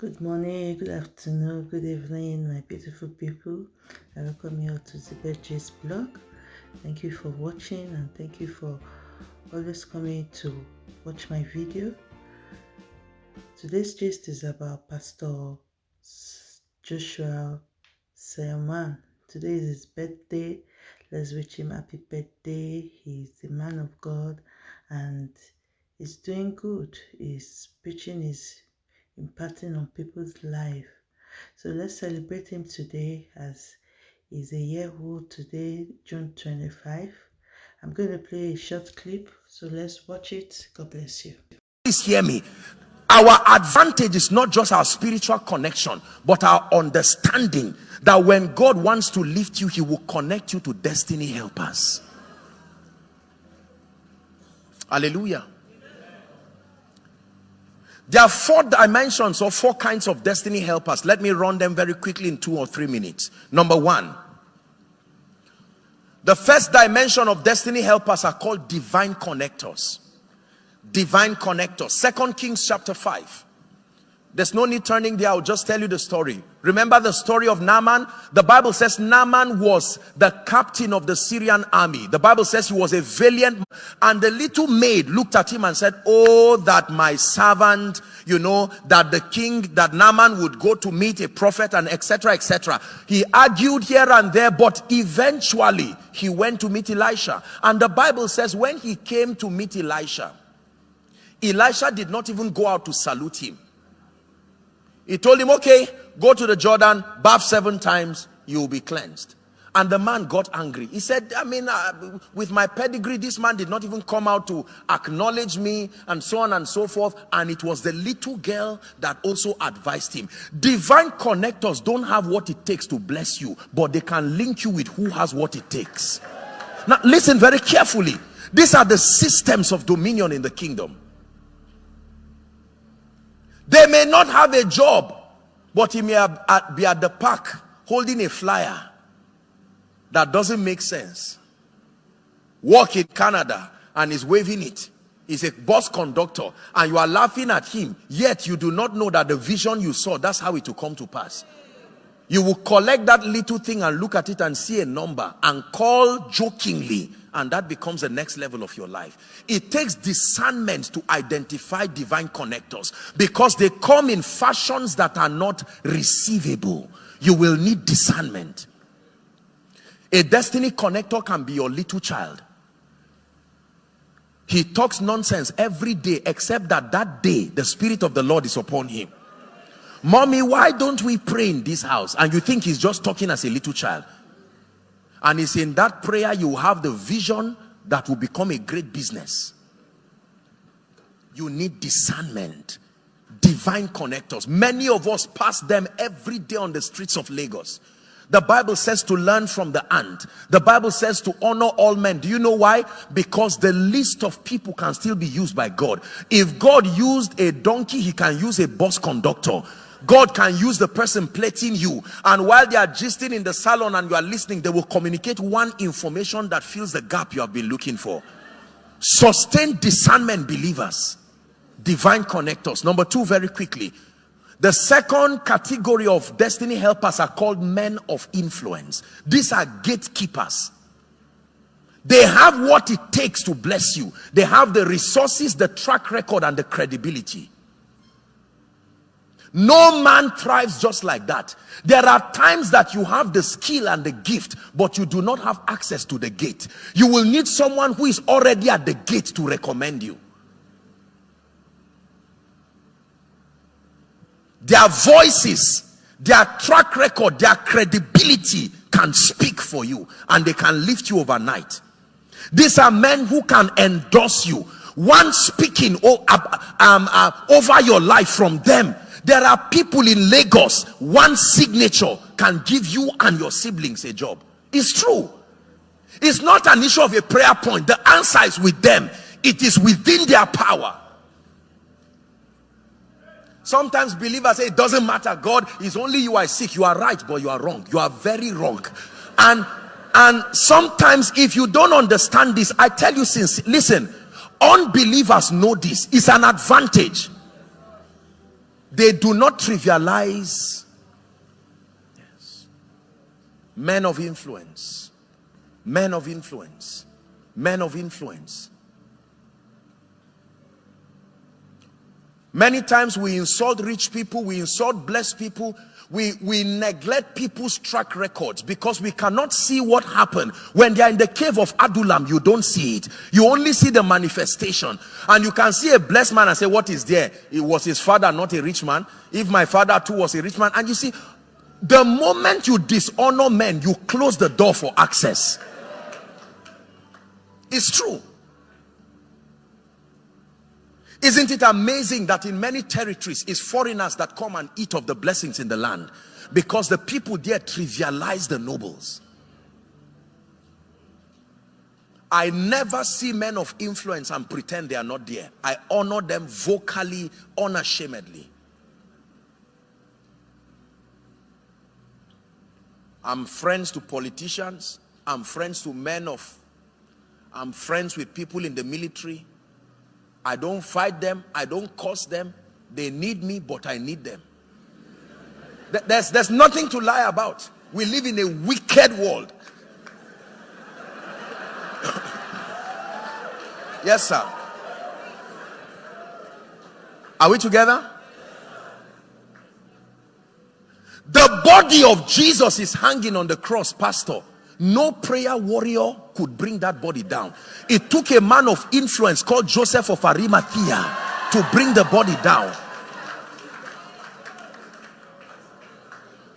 Good morning, good afternoon, good evening, my beautiful people. I welcome you all to the Bedges blog. Thank you for watching and thank you for always coming to watch my video. Today's gist is about Pastor Joshua Selman. Today is his birthday. Let's wish him happy birthday. He's the man of God and he's doing good. He's preaching his impacting on people's life. So let's celebrate him today as he's a year old today, June 25. I'm going to play a short clip, so let's watch it. God bless you. Please hear me. Our advantage is not just our spiritual connection, but our understanding that when God wants to lift you, he will connect you to destiny helpers. Hallelujah. There are four dimensions or four kinds of destiny helpers. Let me run them very quickly in two or three minutes. Number one, the first dimension of destiny helpers are called divine connectors. Divine connectors. Second Kings chapter 5. There's no need turning there. I'll just tell you the story. Remember the story of Naaman? The Bible says Naaman was the captain of the Syrian army. The Bible says he was a valiant. And the little maid looked at him and said, Oh, that my servant, you know, that the king, that Naaman would go to meet a prophet and etc. etc. He argued here and there, but eventually he went to meet Elisha. And the Bible says when he came to meet Elisha, Elisha did not even go out to salute him he told him, okay, go to the Jordan, bath seven times, you will be cleansed. And the man got angry. He said, I mean, uh, with my pedigree, this man did not even come out to acknowledge me and so on and so forth. And it was the little girl that also advised him. Divine connectors don't have what it takes to bless you, but they can link you with who has what it takes. Now, listen very carefully. These are the systems of dominion in the kingdom. They may not have a job, but he may uh, be at the park holding a flyer that doesn't make sense. Work in Canada and is waving it. He's a bus conductor and you are laughing at him, yet you do not know that the vision you saw, that's how it will come to pass. You will collect that little thing and look at it and see a number and call jokingly and that becomes the next level of your life. It takes discernment to identify divine connectors because they come in fashions that are not receivable. You will need discernment. A destiny connector can be your little child. He talks nonsense every day except that that day the spirit of the lord is upon him. Mommy why don't we pray in this house? And you think he's just talking as a little child and it's in that prayer you have the vision that will become a great business you need discernment divine connectors many of us pass them every day on the streets of Lagos the Bible says to learn from the ant. The Bible says to honor all men. Do you know why? Because the list of people can still be used by God. If God used a donkey, he can use a bus conductor. God can use the person plating you and while they are gisting in the salon and you are listening they will communicate one information that fills the gap you have been looking for. Sustain discernment believers. Divine connectors. Number two very quickly. The second category of destiny helpers are called men of influence. These are gatekeepers. They have what it takes to bless you. They have the resources the track record and the credibility no man thrives just like that. There are times that you have the skill and the gift, but you do not have access to the gate. You will need someone who is already at the gate to recommend you. Their voices, their track record, their credibility can speak for you and they can lift you overnight. These are men who can endorse you. One speaking um, uh, over your life from them there are people in Lagos, one signature can give you and your siblings a job. It's true. It's not an issue of a prayer point. The answer is with them. It is within their power. Sometimes believers say it doesn't matter. God is only you are sick. You are right, but you are wrong. You are very wrong. And and sometimes if you don't understand this, I tell you since listen, unbelievers know this. It's an advantage They do not trivialize yes. men of influence. Men of influence. Men of influence. Many times we insult rich people, we insult blessed people, we, we neglect people's track records because we cannot see what happened. When they are in the cave of Adullam, you don't see it. You only see the manifestation. And you can see a blessed man and say, what is there? It was his father, not a rich man. If my father too was a rich man. And you see, the moment you dishonor men, you close the door for access. It's true. Isn't it amazing that in many territories it's foreigners that come and eat of the blessings in the land because the people there trivialize the nobles. I never see men of influence and pretend they are not there. I honor them vocally, unashamedly. I'm friends to politicians. I'm friends to men of, I'm friends with people in the military. I don't fight them. I don't curse them. They need me, but I need them. There's, there's nothing to lie about. We live in a wicked world. yes, sir. Are we together? The body of Jesus is hanging on the cross, pastor. No prayer warrior could bring that body down. It took a man of influence called Joseph of Arimathea to bring the body down.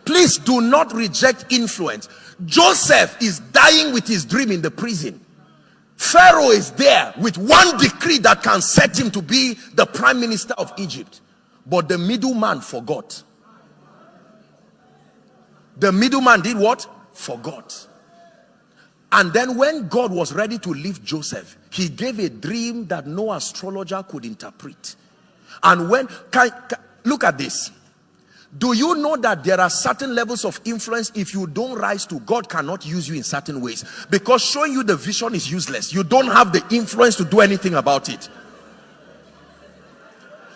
Please do not reject influence. Joseph is dying with his dream in the prison. Pharaoh is there with one decree that can set him to be the prime minister of Egypt. But the middleman forgot. The middleman did what? Forgot. And then when God was ready to leave Joseph, he gave a dream that no astrologer could interpret. And when, can, can, look at this. Do you know that there are certain levels of influence if you don't rise to, God cannot use you in certain ways. Because showing you the vision is useless. You don't have the influence to do anything about it.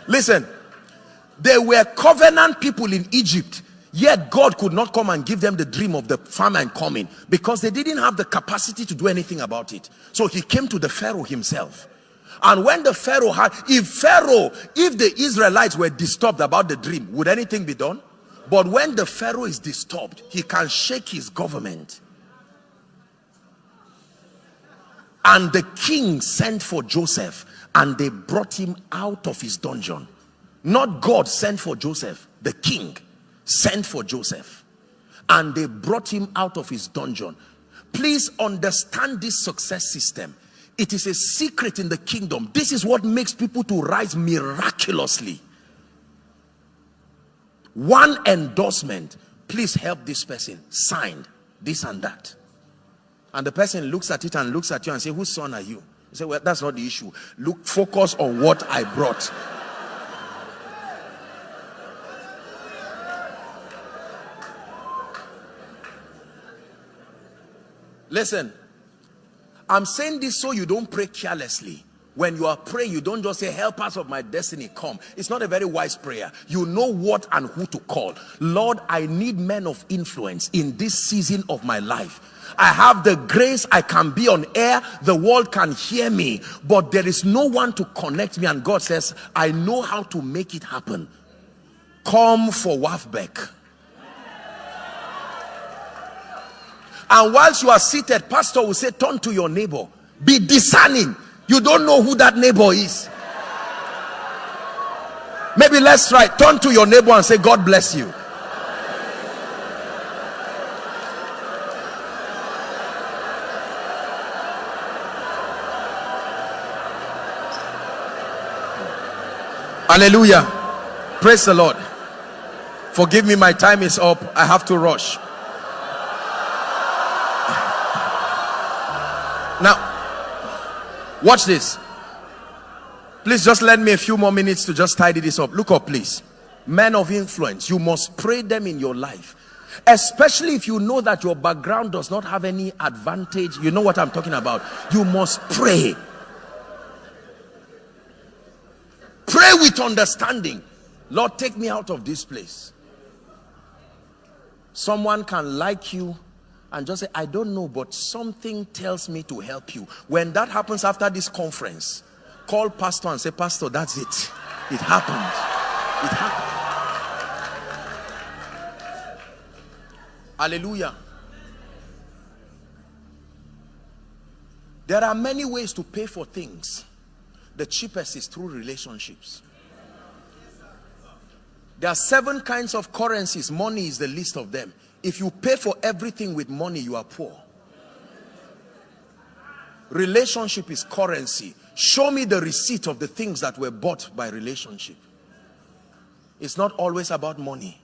Listen, there were covenant people in Egypt Yet God could not come and give them the dream of the famine coming because they didn't have the capacity to do anything about it. So he came to the Pharaoh himself. And when the Pharaoh had, if Pharaoh, if the Israelites were disturbed about the dream, would anything be done? But when the Pharaoh is disturbed, he can shake his government. And the king sent for Joseph and they brought him out of his dungeon. Not God sent for Joseph, the king sent for Joseph and they brought him out of his dungeon. Please understand this success system. It is a secret in the kingdom. This is what makes people to rise miraculously. One endorsement, please help this person, signed this and that. And the person looks at it and looks at you and say, whose son are you? You say, well, that's not the issue. Look, focus on what I brought. Listen, I'm saying this so you don't pray carelessly. When you are praying, you don't just say, help us of my destiny, come. It's not a very wise prayer. You know what and who to call. Lord, I need men of influence in this season of my life. I have the grace, I can be on air, the world can hear me, but there is no one to connect me. And God says, I know how to make it happen. Come for Wafbeck. And whilst you are seated, pastor will say, turn to your neighbor. Be discerning. You don't know who that neighbor is. Maybe let's try. Turn to your neighbor and say, God bless you. Hallelujah. Praise the Lord. Forgive me, my time is up. I have to rush. Now, watch this. Please just lend me a few more minutes to just tidy this up. Look up, please. Men of influence, you must pray them in your life. Especially if you know that your background does not have any advantage. You know what I'm talking about. You must pray. Pray with understanding. Lord, take me out of this place. Someone can like you and just say, I don't know, but something tells me to help you. When that happens after this conference, call pastor and say, Pastor, that's it. It happened. It happened. Hallelujah. There are many ways to pay for things. The cheapest is through relationships. There are seven kinds of currencies. Money is the least of them. If you pay for everything with money, you are poor. Relationship is currency. Show me the receipt of the things that were bought by relationship. It's not always about money.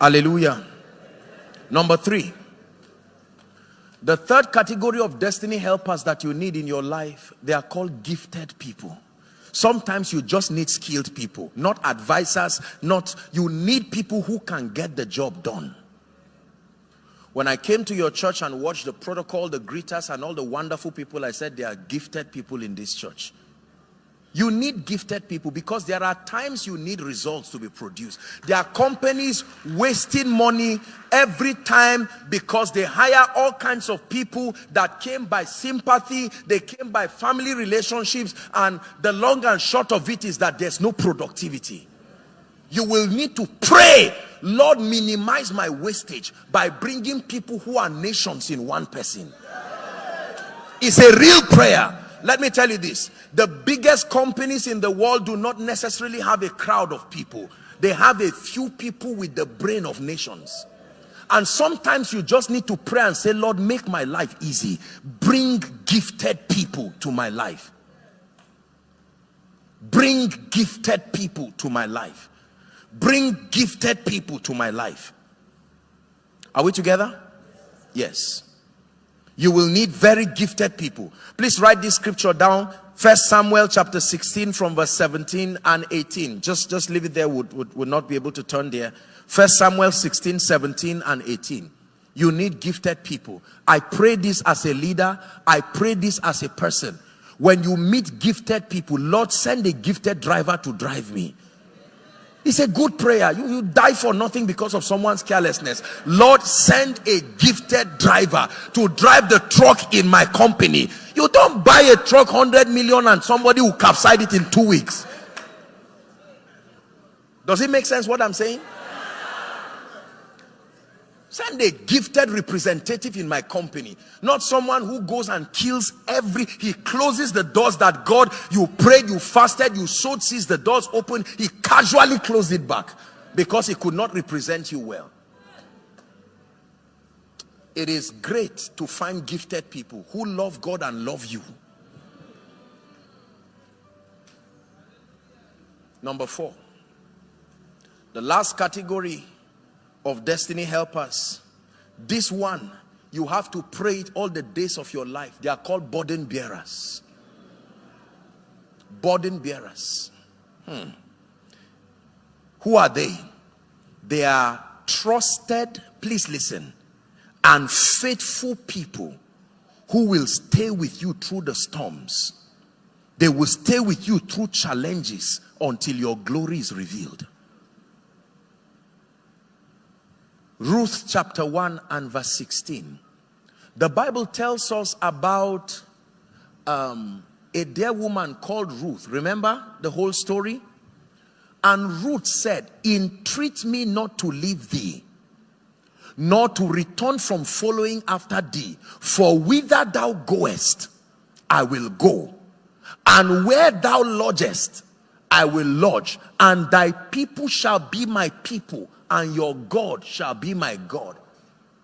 Hallelujah. Number three. The third category of destiny helpers that you need in your life, they are called gifted people. Sometimes you just need skilled people, not advisors, not, you need people who can get the job done. When I came to your church and watched the protocol, the greeters and all the wonderful people, I said, they are gifted people in this church. You need gifted people because there are times you need results to be produced. There are companies wasting money every time because they hire all kinds of people that came by sympathy, they came by family relationships, and the long and short of it is that there's no productivity. You will need to pray, Lord, minimize my wastage by bringing people who are nations in one person. It's a real prayer let me tell you this. The biggest companies in the world do not necessarily have a crowd of people. They have a few people with the brain of nations. And sometimes you just need to pray and say lord make my life easy. Bring gifted people to my life. Bring gifted people to my life. Bring gifted people to my life. Are we together? Yes you will need very gifted people. Please write this scripture down. First samuel chapter 16 from verse 17 and 18 just just leave it there. Would, would, would not be able to turn there. First samuel 16 17 and 18 you need gifted people. I pray this as a leader. I pray this as a person. When you meet gifted people lord send a gifted driver to drive me it's a good prayer. You, you die for nothing because of someone's carelessness. Lord, send a gifted driver to drive the truck in my company. You don't buy a truck 100 million and somebody will capsize it in two weeks. Does it make sense what I'm saying? Send a gifted representative in my company. Not someone who goes and kills every, he closes the doors that God, you prayed, you fasted, you sowed sees the doors open. He casually closed it back because he could not represent you well. It is great to find gifted people who love God and love you. Number four, the last category of destiny helpers. This one you have to pray it all the days of your life. They are called burden bearers. Burden bearers. Hmm. who are they? They are trusted please listen and faithful people who will stay with you through the storms. They will stay with you through challenges until your glory is revealed Ruth chapter 1 and verse 16. The Bible tells us about um, a dear woman called Ruth. Remember the whole story? And Ruth said, entreat me not to leave thee, nor to return from following after thee. For whither thou goest, I will go. And where thou lodgest, I will lodge. And thy people shall be my people and your God shall be my God.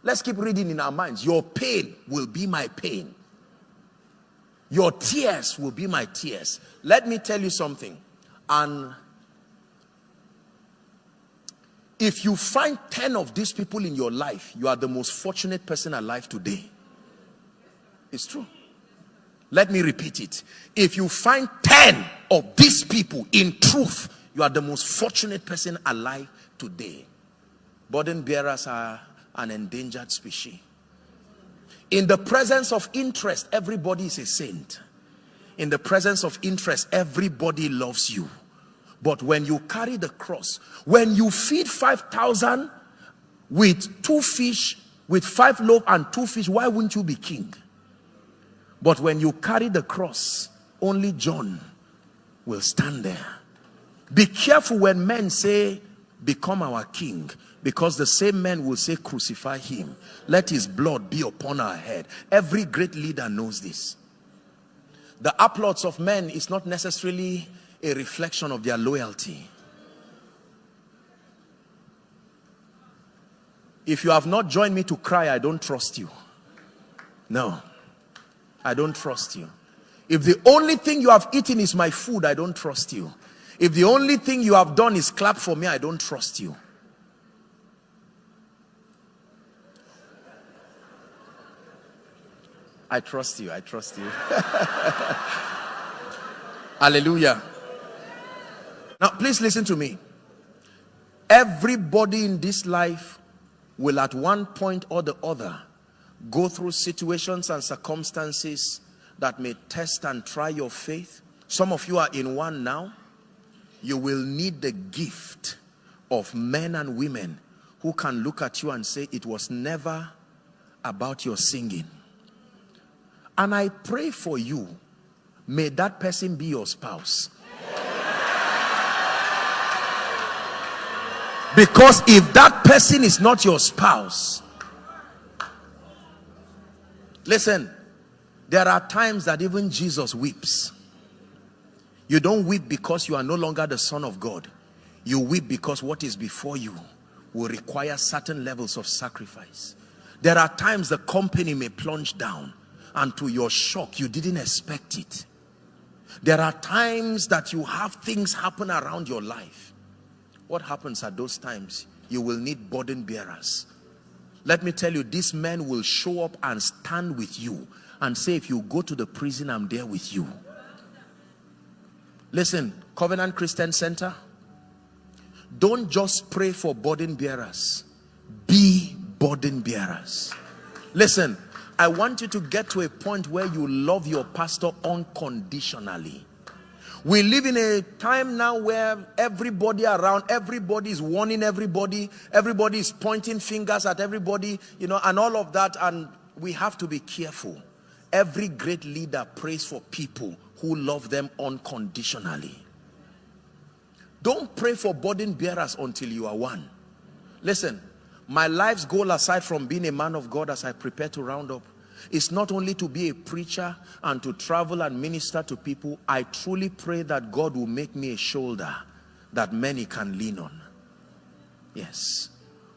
Let's keep reading in our minds. Your pain will be my pain. Your tears will be my tears. Let me tell you something. And if you find 10 of these people in your life, you are the most fortunate person alive today. It's true. Let me repeat it. If you find 10 of these people in truth, you are the most fortunate person alive today. Burden bearers are an endangered species. In the presence of interest, everybody is a saint. In the presence of interest, everybody loves you. But when you carry the cross, when you feed 5,000 with two fish, with five loaves and two fish, why wouldn't you be king? But when you carry the cross, only John will stand there. Be careful when men say, become our king because the same men will say crucify him. Let his blood be upon our head. Every great leader knows this. The applause of men is not necessarily a reflection of their loyalty. If you have not joined me to cry i don't trust you. No. I don't trust you. If the only thing you have eaten is my food i don't trust you. If the only thing you have done is clap for me i don't trust you I trust you. I trust you. Hallelujah. Now, please listen to me. Everybody in this life will at one point or the other go through situations and circumstances that may test and try your faith. Some of you are in one now. You will need the gift of men and women who can look at you and say it was never about your singing and I pray for you, may that person be your spouse. Because if that person is not your spouse, listen, there are times that even Jesus weeps. You don't weep because you are no longer the son of God. You weep because what is before you will require certain levels of sacrifice. There are times the company may plunge down and to your shock you didn't expect it. There are times that you have things happen around your life. What happens at those times? You will need burden bearers. Let me tell you these men will show up and stand with you and say if you go to the prison i'm there with you. Listen covenant christian center don't just pray for burden bearers. Be burden bearers. Listen I want you to get to a point where you love your pastor unconditionally. We live in a time now where everybody around, everybody is warning everybody, everybody is pointing fingers at everybody, you know, and all of that. And we have to be careful. Every great leader prays for people who love them unconditionally. Don't pray for burden bearers until you are one. Listen, my life's goal aside from being a man of God as I prepare to round up is not only to be a preacher and to travel and minister to people. I truly pray that God will make me a shoulder that many can lean on. Yes.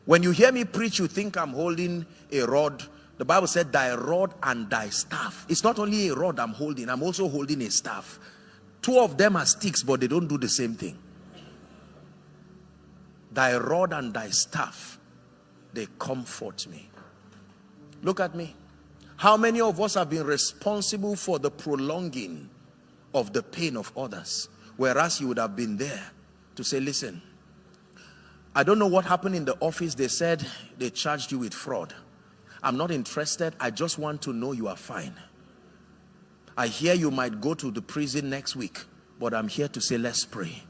When you hear me preach, you think I'm holding a rod. The Bible said thy rod and thy staff. It's not only a rod I'm holding, I'm also holding a staff. Two of them are sticks, but they don't do the same thing. Thy rod and thy staff they comfort me. Look at me. How many of us have been responsible for the prolonging of the pain of others whereas you would have been there to say listen i don't know what happened in the office. They said they charged you with fraud. I'm not interested. I just want to know you are fine. I hear you might go to the prison next week but i'm here to say let's pray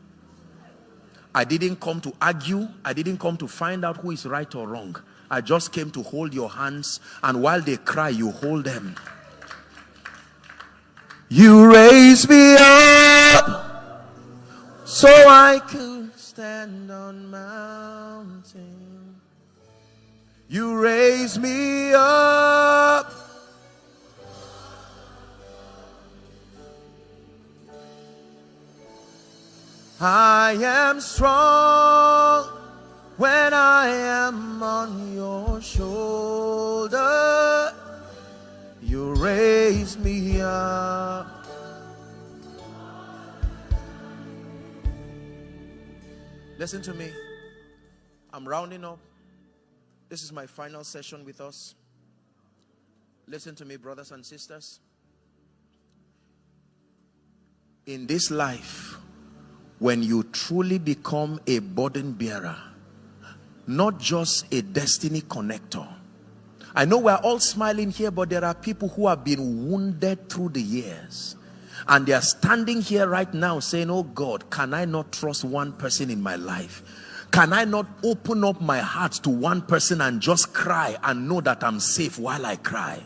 I didn't come to argue. I didn't come to find out who is right or wrong. I just came to hold your hands and while they cry, you hold them. You raise me up so I could stand on mountain. You raise me up I am strong when I am on your shoulder. You raise me up. Listen to me. I'm rounding up. This is my final session with us. Listen to me, brothers and sisters. In this life, when you truly become a burden bearer not just a destiny connector I know we're all smiling here, but there are people who have been wounded through the years. And they are standing here right now saying, Oh God, can I not trust one person in my life? Can I not open up my heart to one person and just cry and know that I'm safe while I cry?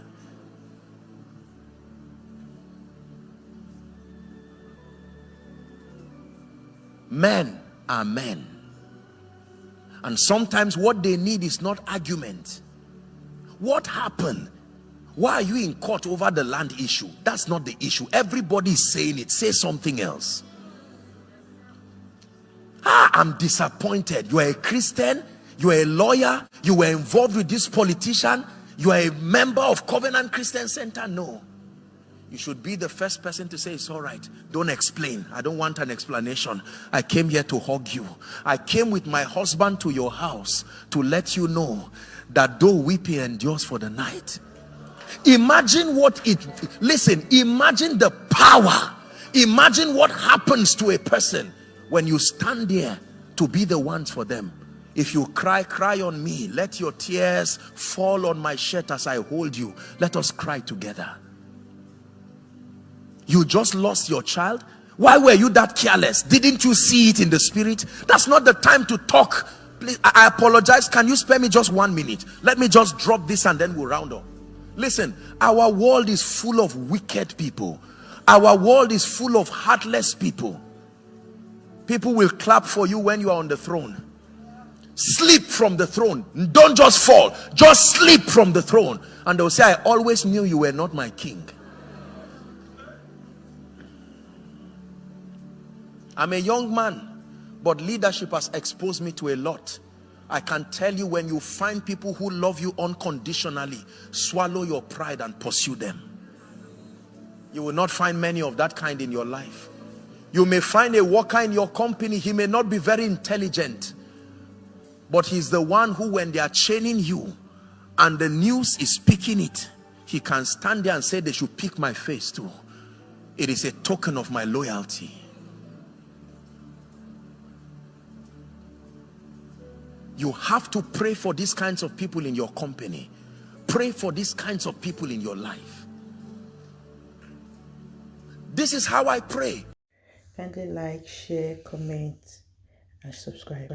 Men are men. And sometimes what they need is not argument. What happened? Why are you in court over the land issue? That's not the issue. Everybody is saying it. Say something else. Ah, I'm disappointed. You are a Christian. You are a lawyer. You were involved with this politician. You are a member of Covenant Christian Center. No. You should be the first person to say, it's all right. Don't explain. I don't want an explanation. I came here to hug you. I came with my husband to your house to let you know that though weeping endures for the night, imagine what it, listen, imagine the power. Imagine what happens to a person when you stand there to be the ones for them. If you cry, cry on me. Let your tears fall on my shirt as I hold you. Let us cry together. You just lost your child. Why were you that careless? Didn't you see it in the spirit? That's not the time to talk. Please, I apologize. Can you spare me just one minute? Let me just drop this and then we'll round up. Listen, our world is full of wicked people. Our world is full of heartless people. People will clap for you when you are on the throne. Sleep from the throne. Don't just fall. Just sleep from the throne. And they'll say, I always knew you were not my king. I'm a young man, but leadership has exposed me to a lot. I can tell you when you find people who love you unconditionally, swallow your pride and pursue them. You will not find many of that kind in your life. You may find a worker in your company, he may not be very intelligent, but he's the one who when they are chaining you and the news is picking it, he can stand there and say they should pick my face too. It is a token of my loyalty. You have to pray for these kinds of people in your company. Pray for these kinds of people in your life. This is how I pray. Kindly like, share, comment, and subscribe.